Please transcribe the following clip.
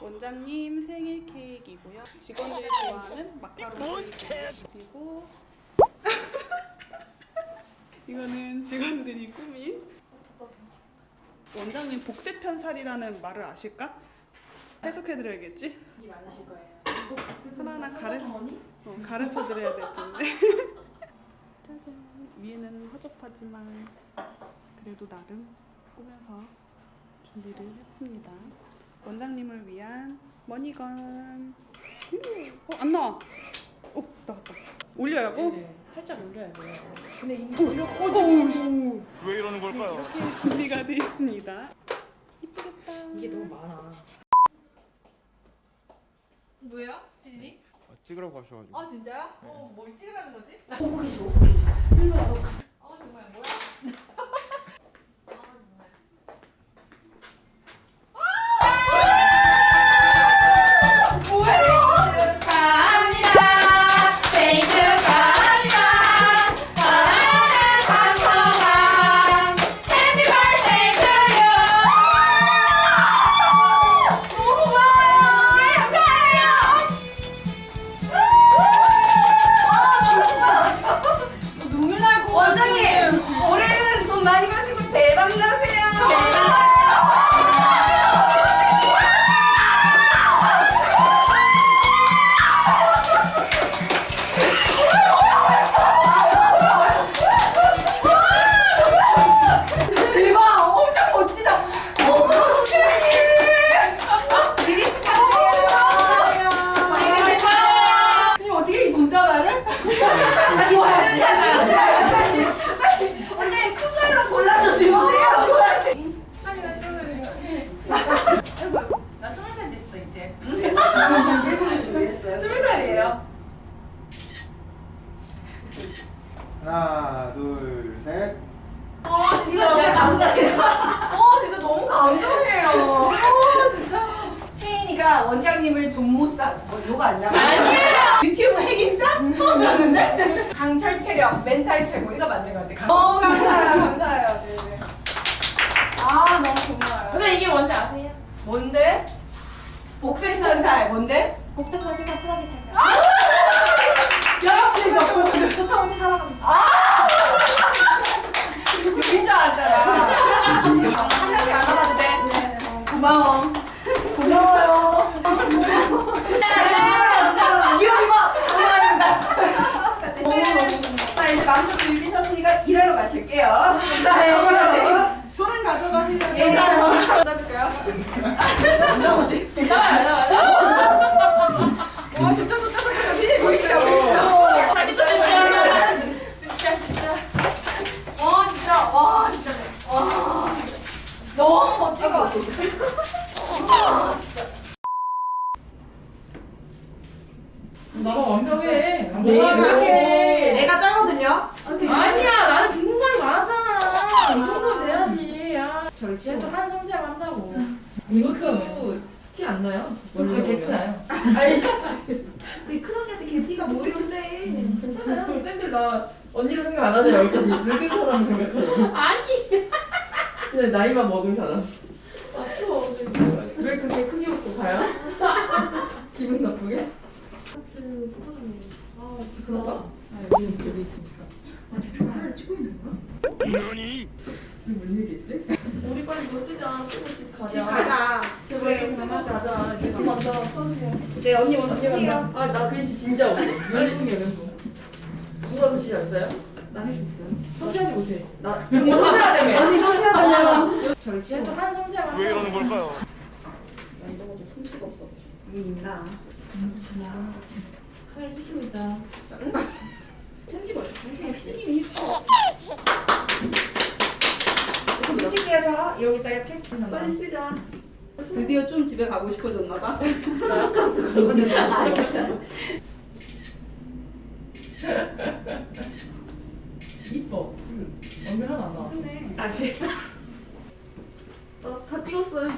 원장님 생일 케이크이고요. 직원들이 좋아하는 마카로니. 그리고 이거는 직원들이 꾸민. 원장님 복세 편살이라는 말을 아실까? 해석해드려야겠지? 이 맞으실 거예요. 하나하나 가르, 어, 가르쳐드려야 될 텐데. 짜잔. 위에는 허접하지만 그래도 나름 꾸며서 준비를 했습니다. 원장님을 위한 머니건. 어? 안 나와. 어? 나왔다. 올려라고? 네, 살짝 올려야 돼요. 근데 이미 올려 어, 오, 왜 이러는 걸까요? 이렇게 준비가 되어 있습니다. 이쁘겠다. 이게 너무 많아 뭐야? 혜진이? 아, 찍으라고 하셔가지고 아 진짜요? 어, 뭘 찍으라는 거지? 보고 계시 보고 계시 아 정말 뭐야? 많이 마 하나 둘셋. 아 이거 진짜 감사해요. 어 진짜 너무 감동이에요. 어 진짜. 혜인이가 원장님을 존모싸 뭐 요가 아니라 아니에요. 유튜브 핵인싸? 처음 들었는데? 강철 체력 멘탈 최고 이거 만든 것 같아. 어 감사해요. 감사해요. 네네. 아 너무 고마워요. 근데 이게 뭔지 아세요? 뭔데? 복생편살 뭔데? 복잡한 세상 편하게 살자 고마워 고마워요 봐 감사합니다 자 이제 마음껏 즐기셨으니까 일하러 가실게요 네 돈은 가져가세요 예 써줄까요? 언제 오지? 와 진짜 좋다 좋다 미리 보이시라고 진짜 진짜 진짜 진짜 와 진짜 와 진짜 와 너무 멋진 것 같아 나가 완벽해. 네. 내가 쩔거든요 아니야 나는 빈 공간이 많았잖아 이 정도는 돼야지 야 저리 쟤도 한 성지하고 한다고 이것도 티 안 나요? 원래 그게 보면. 나요 아이씨 근데 큰 언니한테 개띠가 머리가 세 괜찮아요. 쌤들 나 언니로 생각 안 하잖아. 어차피 늙은 사람 생각하잖아. 아니 근데 나이만 먹은 사람. 맞죠 왜 그렇게 크게 웃고 가요? 기분 나쁘게? 그 포토존 아 그런가? 부끄러워 아 여기 여기 있으니까. 아니 찍고 있는 거야? 너니? 뭔 얘기했지? 우리 빨리 이거 쓰자 쓰고 집 가자 집 가자 제발 좀 쓰고 가자. 좀 먼저 써주세요 네 언니 먼저 쓰세요 아 나 글씨 진짜 못해. 멘붕이야 멘붕. 누가 글씨 잘 써요? 나할수 있어요? 성취하지 못해. 나 언니 성취하다며. 언니 성취하다며 저리 치워. 쟤도 한 성지하고 왜 이러는 걸까요? 나 이런 거좀 솜씨가 없어. 여기 있나 카메라 찍히고 있다 편집을 찍게요 저 여기다 이렇게 빨리 쓰자. 드디어 좀 집에 가고 싶어졌나 봐. 아 진짜 이뻐. 얼굴 하나 안 나왔어. 다시. 다 찍었어요